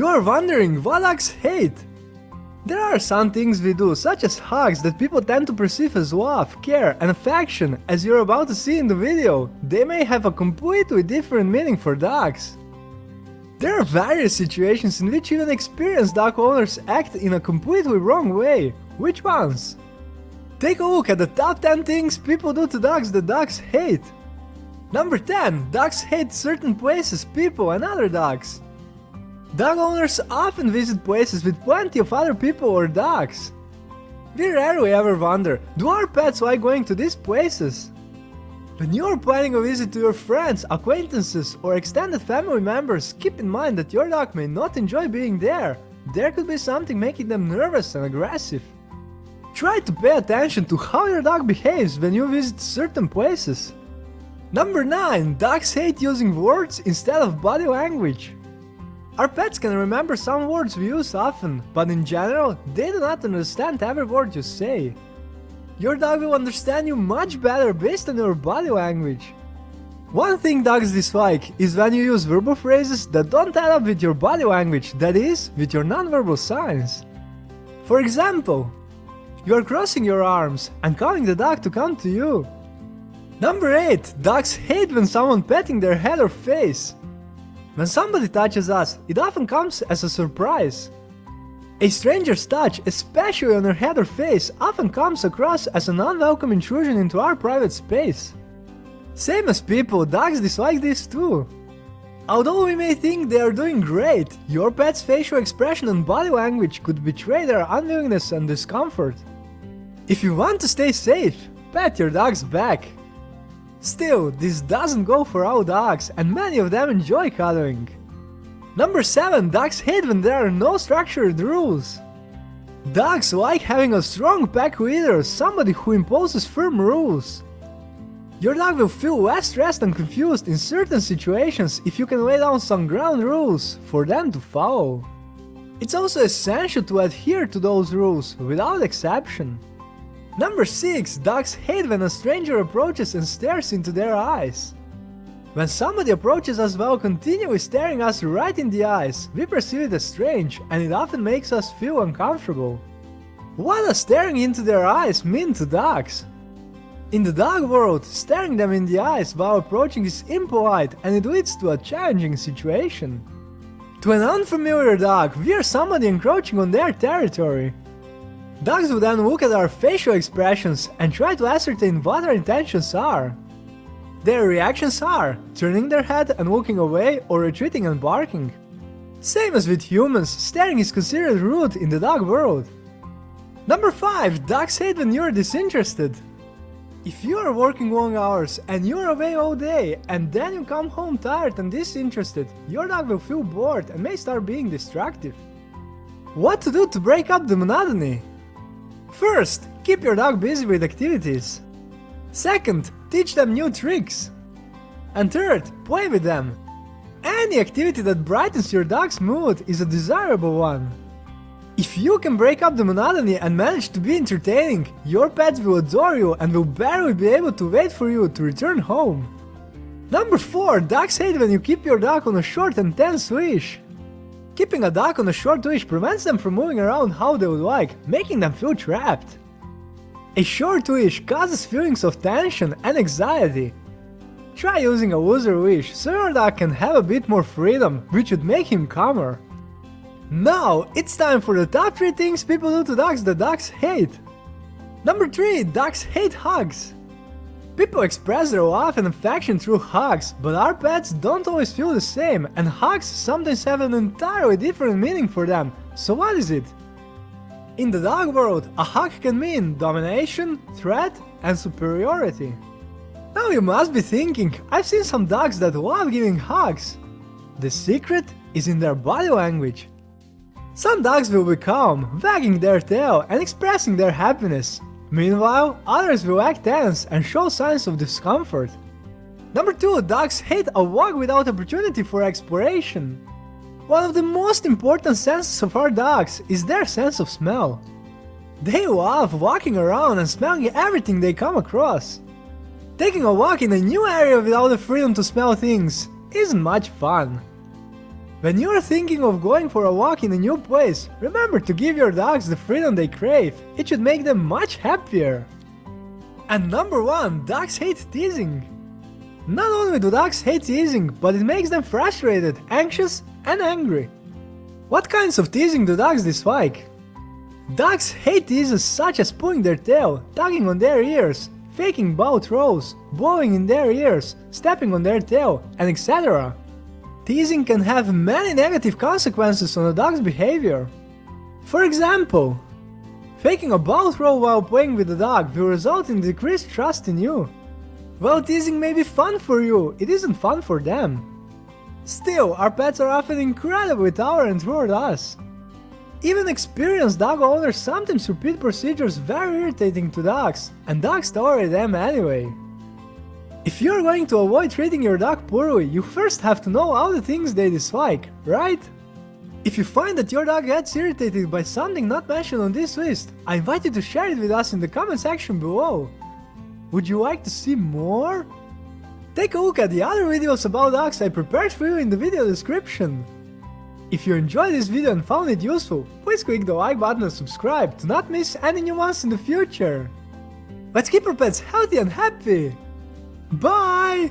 You are wondering what dogs hate? There are some things we do, such as hugs, that people tend to perceive as love, care and affection, as you're about to see in the video. They may have a completely different meaning for dogs. There are various situations in which even experienced dog owners act in a completely wrong way. Which ones? Take a look at the top 10 things people do to dogs that dogs hate. Number 10. Dogs hate certain places, people and other dogs. Dog owners often visit places with plenty of other people or dogs. We rarely ever wonder, do our pets like going to these places? When you are planning a visit to your friends, acquaintances or extended family members, keep in mind that your dog may not enjoy being there. There could be something making them nervous and aggressive. Try to pay attention to how your dog behaves when you visit certain places. Number 9. Dogs hate using words instead of body language. Our pets can remember some words we use often, but in general, they do not understand every word you say. Your dog will understand you much better based on your body language. One thing dogs dislike is when you use verbal phrases that don't add up with your body language, that is, with your nonverbal signs. For example, you are crossing your arms and calling the dog to come to you. Number 8. Dogs hate when someone petting their head or face. When somebody touches us, it often comes as a surprise. A stranger's touch, especially on her head or face, often comes across as an unwelcome intrusion into our private space. Same as people, dogs dislike this too. Although we may think they are doing great, your pet's facial expression and body language could betray their unwillingness and discomfort. If you want to stay safe, pat your dog's back. Still, this doesn't go for all dogs, and many of them enjoy cuddling. Number 7. Dogs hate when there are no structured rules. Dogs like having a strong pack leader, somebody who imposes firm rules. Your dog will feel less stressed and confused in certain situations if you can lay down some ground rules for them to follow. It's also essential to adhere to those rules, without exception. Number 6. Dogs hate when a stranger approaches and stares into their eyes. When somebody approaches us while continually staring us right in the eyes, we perceive it as strange and it often makes us feel uncomfortable. What does staring into their eyes mean to dogs? In the dog world, staring them in the eyes while approaching is impolite and it leads to a challenging situation. To an unfamiliar dog, we are somebody encroaching on their territory. Dogs will then look at our facial expressions and try to ascertain what our intentions are. Their reactions are turning their head and walking away or retreating and barking. Same as with humans, staring is considered rude in the dog world. Number 5. Dogs hate when you are disinterested. If you are working long hours and you are away all day and then you come home tired and disinterested, your dog will feel bored and may start being destructive. What to do to break up the monotony? First, keep your dog busy with activities. Second, teach them new tricks. And third, play with them. Any activity that brightens your dog's mood is a desirable one. If you can break up the monotony and manage to be entertaining, your pets will adore you and will barely be able to wait for you to return home. Number 4. Dogs hate when you keep your dog on a short and tense leash. Keeping a dog on a short leash prevents them from moving around how they would like, making them feel trapped. A short leash causes feelings of tension and anxiety. Try using a looser leash so your dog can have a bit more freedom, which would make him calmer. Now, it's time for the top 3 things people do to dogs that dogs hate. Number 3. Dogs hate hugs. People express their love and affection through hugs, but our pets don't always feel the same, and hugs sometimes have an entirely different meaning for them. So what is it? In the dog world, a hug can mean domination, threat, and superiority. Now you must be thinking, I've seen some dogs that love giving hugs. The secret is in their body language. Some dogs will be calm, wagging their tail and expressing their happiness, Meanwhile, others will act tense and show signs of discomfort. Number 2. Dogs hate a walk without opportunity for exploration. One of the most important senses of our dogs is their sense of smell. They love walking around and smelling everything they come across. Taking a walk in a new area without the freedom to smell things isn't much fun. When you're thinking of going for a walk in a new place, remember to give your dogs the freedom they crave. It should make them much happier. And number 1, dogs hate teasing. Not only do dogs hate teasing, but it makes them frustrated, anxious and angry. What kinds of teasing do dogs dislike? Dogs hate teases such as pulling their tail, tugging on their ears, faking bow throws, blowing in their ears, stepping on their tail, and etc. Teasing can have many negative consequences on a dog's behavior. For example, faking a ball throw while playing with the dog will result in decreased trust in you. While teasing may be fun for you, it isn't fun for them. Still, our pets are often incredibly tolerant toward us. Even experienced dog owners sometimes repeat procedures very irritating to dogs, and dogs tolerate them anyway. If you're going to avoid treating your dog poorly, you first have to know all the things they dislike, right? If you find that your dog gets irritated by something not mentioned on this list, I invite you to share it with us in the comment section below. Would you like to see more? Take a look at the other videos about dogs I prepared for you in the video description. If you enjoyed this video and found it useful, please click the like button and subscribe to not miss any new ones in the future. Let's keep our pets healthy and happy! Bye!